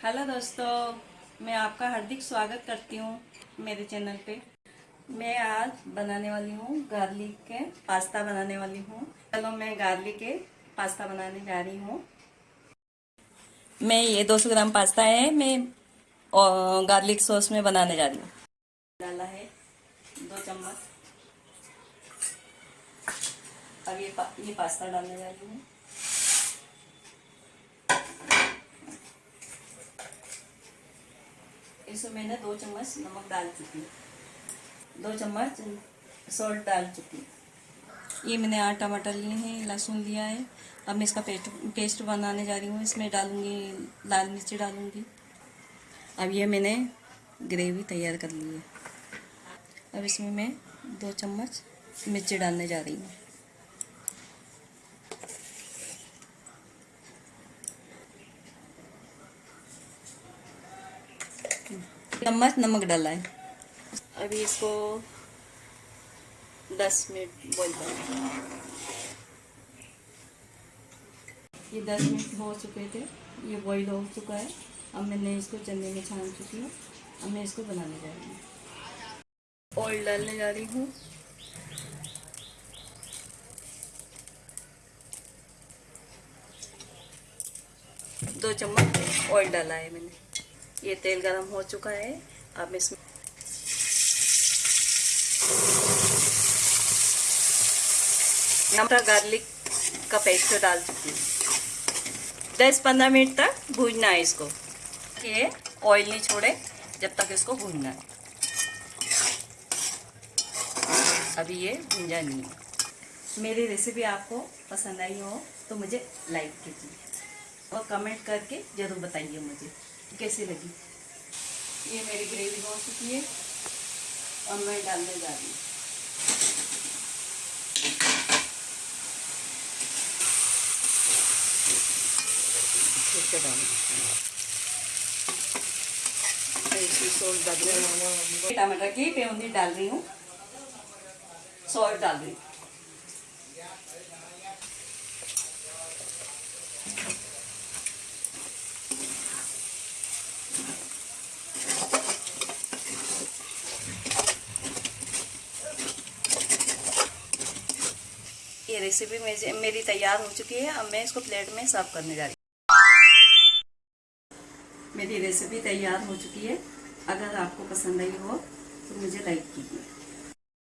Hello दोस्तों मैं आपका हार्दिक स्वागत करती हूँ मेरे चैनल पे। मैं आज बनाने वाली हूँ गार्लिक के पास्ता बनाने वाली हूँ। चलो मैं गार्लिक के पास्ता बनाने जा रही हूँ। मैं ये 200 ग्राम पास्ता है मैं गार्लिक सॉस में बनाने जा रही हूँ। डाला है दो चम्मच। अब ये पा, ये पास्ता डालने जा रही हूँ। इसमें मैंने दो चम्मच नमक डाल चुकी दो चम्मच सॉल्ट डाल चुकी ये मैंने आठ टमाटर लिए हैं, लहसुन लिया है। अब मैं इसका पेस्ट पेस्ट बनाने जा रही हूँ। इसमें डालूँगी, लाल मिर्ची डालूँगी। अब ये मैंने ग्रेवी तैयार कर ली है। अब इसमें मैं दो चम्मच मिर्ची डालने जा रही हूँ। चम्मच नमक डाला है। अभी इसको दस मिनट बॉईल कर ये दस मिनट हो चुके थे ये बॉईल हो चुका है। अब मैंने इसको चने में छान चुकी हूँ। अब मैं इसको बनाने जा रही हूँ। ऑयल डालने जा रही हूँ। दो चम्मच ऑयल डाला है मैंने। ये तेल गरम हो चुका है। अब इसमें नमक गार्लिक का पेस्ट डाल चुकी दस पंद्रह मिनट तक भूनना है इसको। ये ऑयल नहीं छोड़े, जब तक इसको भूनना है। अभी ये भूंजा नहीं है। मेरी रेसिपी आपको पसंद आई हो तो मुझे लाइक कीजिए और कमेंट करके ज़रूर बताइए मुझे। कैसी लगी? ये मेरी ग्रेवी हो चुकी है और मैं डालने जा रही हूँ। टमाटर की पेउंदी डाल रही हूँ। सॉल्ट डाल रही हूँ। रेसिपी मेरी तैयार हो चुकी है। अब मैं इसको प्लेट में सर्व करने जा रही हूँ। मेरी रेसिपी तैयार हो चुकी है। अगर आपको पसंद आई हो तो मुझे लाइक कीजिए।